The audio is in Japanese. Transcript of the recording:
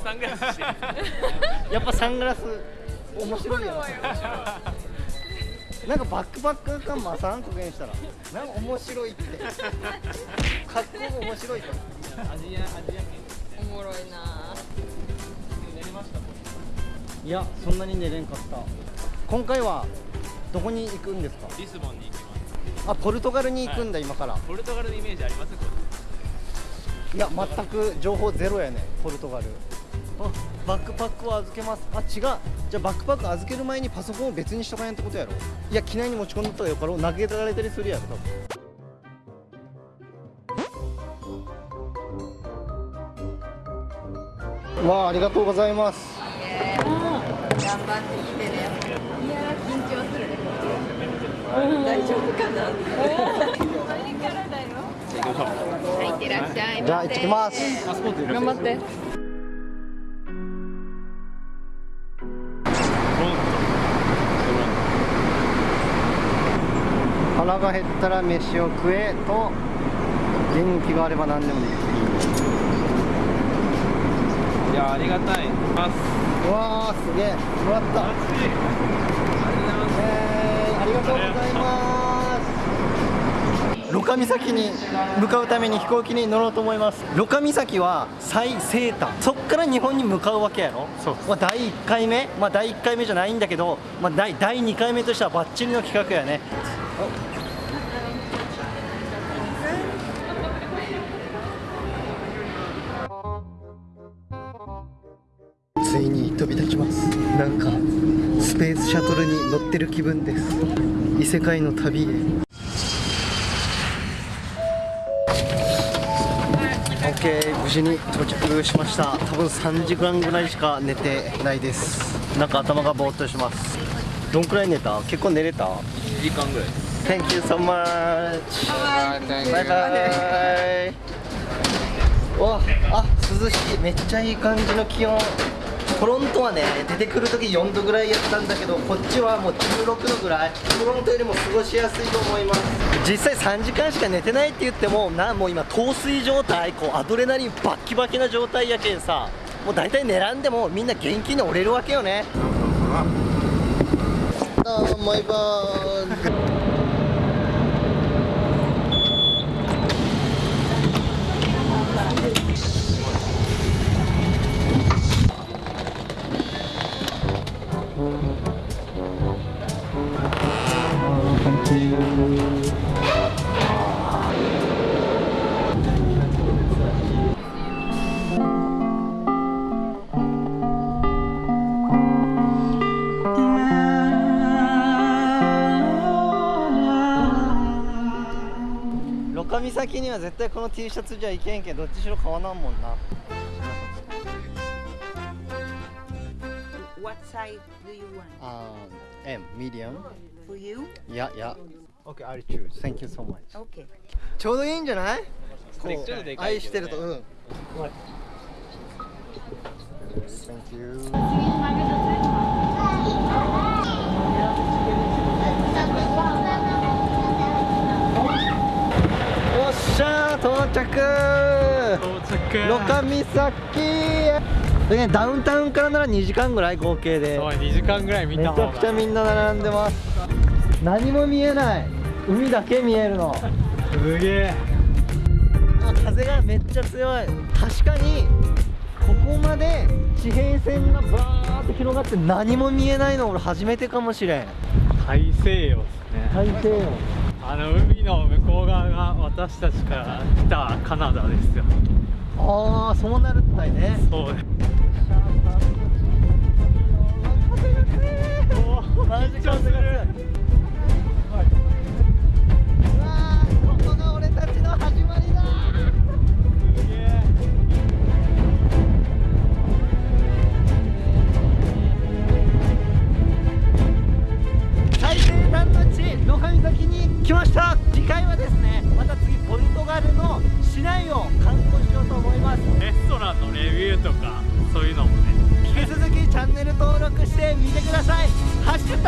サングラスしてるやっぱサングラス面白いよなんかバックパック感もさんこげんしたらなんか面白いって。格好が面白いからアジアアジア圏おもろいな。寝れましたいやそんなに寝れんかった。今回はどこに行くんですか？リスボンに行きます。あポルトガルに行くんだ、今から。ポルトガルのイメージあります？こいや全く情報ゼロやねポルトガル。あバックパックを預けます。あ違う。じゃあバックパック預ける前にパソコンを別にしとかんやってことやろ。いや機内に持ち込んだったらよかろう。投げられたりするやろ多分。わあありがとうございます。頑張ってきてね。いや緊張するね。大丈夫かな。前からだよはいいってらっしゃいじゃあ行ってきます。頑張って腹が減ったら飯を食えと元気があれば何でもできる。いやありがたい。ます。うわーすげえ。もらった。えーありがとうございます。ロカ岬に向かうために飛行機に乗ろうと思います。ロカ岬は最西端。そっから日本に向かうわけやろ。そう。まあ、第1回目。まあ第1回目じゃないんだけど、まあ、第第2回目としてはバッチリの企画やねび立ちますなんかスペースシャトルに乗ってる気分です異世界の旅へ OK 無事に到着しました多分3時間ぐらいしか寝てないですなんか頭がぼーっとしますどんくらい寝た結構寝れた1時間ぐらい Thank you so much バイバイわあ涼しいめっちゃいい感じの気温トロントはね出てくる時4度ぐらいやったんだけどこっちはもう16度ぐらい。トロントよりも過ごしやすいと思います。実際3時間しか寝てないって言ってもなもう今陶酔状態こうアドレナリンバッキバキな状態やけんさ。もう大体寝らんでもみんな元気に折れるわけよね。どうもバイバー岬には絶対この T シャツじゃいけんけんどっちしろ買わなんもんな。Size do you want? Um, M, medium. For you? Yeah, yeah. Okay, I'll choose. Thank you so much. Okay. ちょうどいいんじゃないこう愛してるとうん。Thank you. よっしゃー到着到着ロカ岬でねダウンタウンからなら2時間ぐらい合計で。そう2時間ぐらい見めちた方が。ゃくちゃみんな並んでます。何も見えない。海だけ見えるの。すげえ。あ風がめっちゃ強い。確かにここまで地平線がバーって広がって何も見えないの俺初めてかもしれん。大西洋ですね。大西洋。あの海の向こう側が私たちから来たカナダですよ。ああそうなるったいね。そう。ね風が強い。マジ風が強い。うわここが俺たちの始まりだ最西端の地野上岬に来ました次回はですねまた次ポルトガルの市内を観光しようと思い。ますレストランのレビューとかそうい。うのもね引き続きチャンネル登録してみてください。ハッシュタ